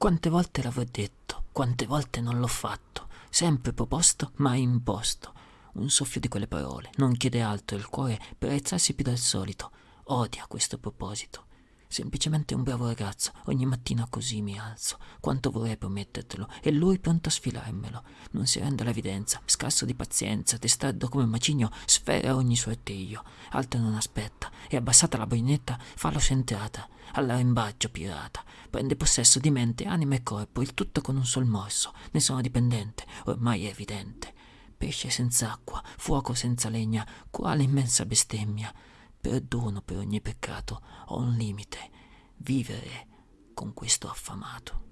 Quante volte l'avrò detto, quante volte non l'ho fatto, sempre proposto, mai imposto. Un soffio di quelle parole, non chiede altro il cuore per alzarsi più del solito. Odia questo proposito. Semplicemente un bravo ragazzo, ogni mattina così mi alzo. Quanto vorrei promettertelo, e lui pronto a sfilarmelo. Non si rende all'evidenza, scarso di pazienza, testardo come un macigno, sfera ogni suo artiglio. Altro non aspetta, e abbassata la baionetta fa l'ocentrata, all'arembaggio pirata. Prende possesso di mente, anima e corpo, il tutto con un sol morso. Ne sono dipendente, ormai è evidente. Pesce senza acqua, fuoco senza legna, quale immensa bestemmia perdono per ogni peccato, ho un limite, vivere con questo affamato.